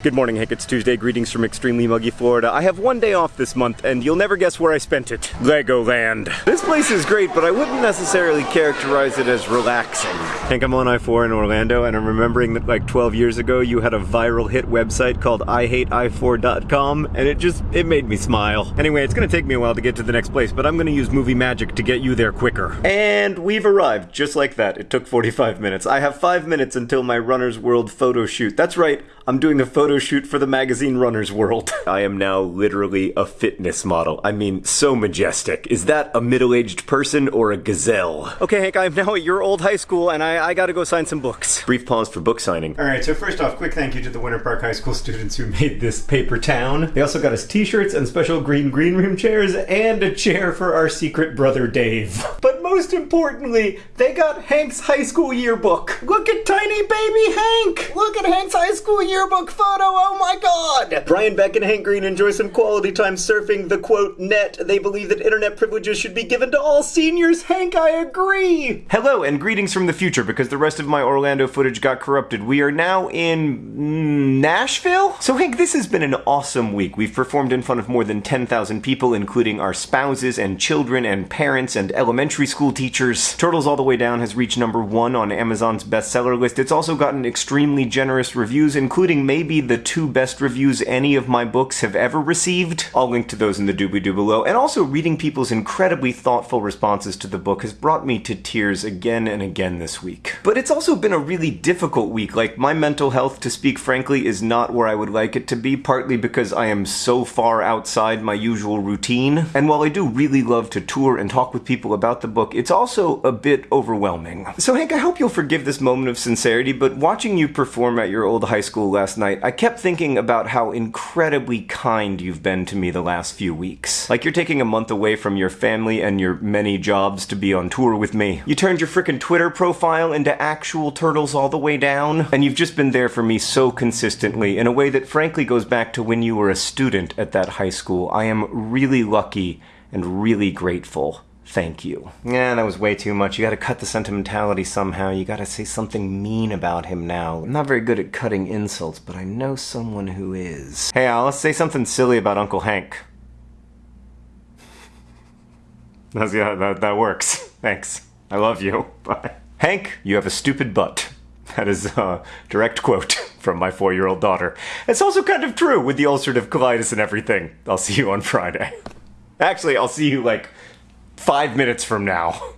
Good morning, Hank. It's Tuesday. Greetings from extremely muggy Florida. I have one day off this month, and you'll never guess where I spent it. Legoland. This place is great, but I wouldn't necessarily characterize it as relaxing. Hank, I'm on I-4 in Orlando, and I'm remembering that like 12 years ago, you had a viral hit website called IHateI4.com, and it just, it made me smile. Anyway, it's gonna take me a while to get to the next place, but I'm gonna use movie magic to get you there quicker. And we've arrived, just like that. It took 45 minutes. I have five minutes until my Runner's World photo shoot. That's right, I'm doing a photo shoot for the magazine Runner's World. I am now literally a fitness model. I mean, so majestic. Is that a middle-aged person or a gazelle? Okay, Hank, I'm now at your old high school and I, I gotta go sign some books. Brief pause for book signing. Alright, so first off, quick thank you to the Winter Park High School students who made this paper town. They also got us t-shirts and special green green room chairs and a chair for our secret brother Dave. But most importantly, they got Hank's high school yearbook. Look at tiny baby Hank! Look at Hank's high school yearbook photo, oh my god! Brian Beck and Hank Green enjoy some quality time surfing the quote net. They believe that internet privileges should be given to all seniors. Hank, I agree! Hello and greetings from the future because the rest of my Orlando footage got corrupted. We are now in mm, Nashville? So Hank, this has been an awesome week. We've performed in front of more than 10,000 people, including our spouses and children and parents and elementary school teachers. Turtles All the Way Down has reached number one on Amazon's bestseller list. It's also gotten extremely generous reviews, including maybe the two best reviews any of my books have ever received. I'll link to those in the doobly-doo below. And also, reading people's incredibly thoughtful responses to the book has brought me to tears again and again this week. But it's also been a really difficult week. Like, my mental health, to speak frankly, is not where I would like it to be, partly because I am so far outside my usual routine. And while I do really love to tour and talk with people about the book, it's also a bit overwhelming. So Hank, I hope you'll forgive this moment of sincerity, but watching you perform at your old high school last night, I kept thinking about how incredibly kind you've been to me the last few weeks. Like you're taking a month away from your family and your many jobs to be on tour with me. You turned your frickin' Twitter profile into actual turtles all the way down, and you've just been there for me so consistently in a way that frankly goes back to when you were a student at that high school. I am really lucky and really grateful. Thank you. Yeah, that was way too much. You gotta cut the sentimentality somehow. You gotta say something mean about him now. I'm not very good at cutting insults, but I know someone who is. Hey Al, let's say something silly about Uncle Hank. That's, yeah, that, that works. Thanks. I love you. Bye. Hank, you have a stupid butt. That is a direct quote from my four-year-old daughter. It's also kind of true with the ulcerative colitis and everything. I'll see you on Friday. Actually, I'll see you like five minutes from now.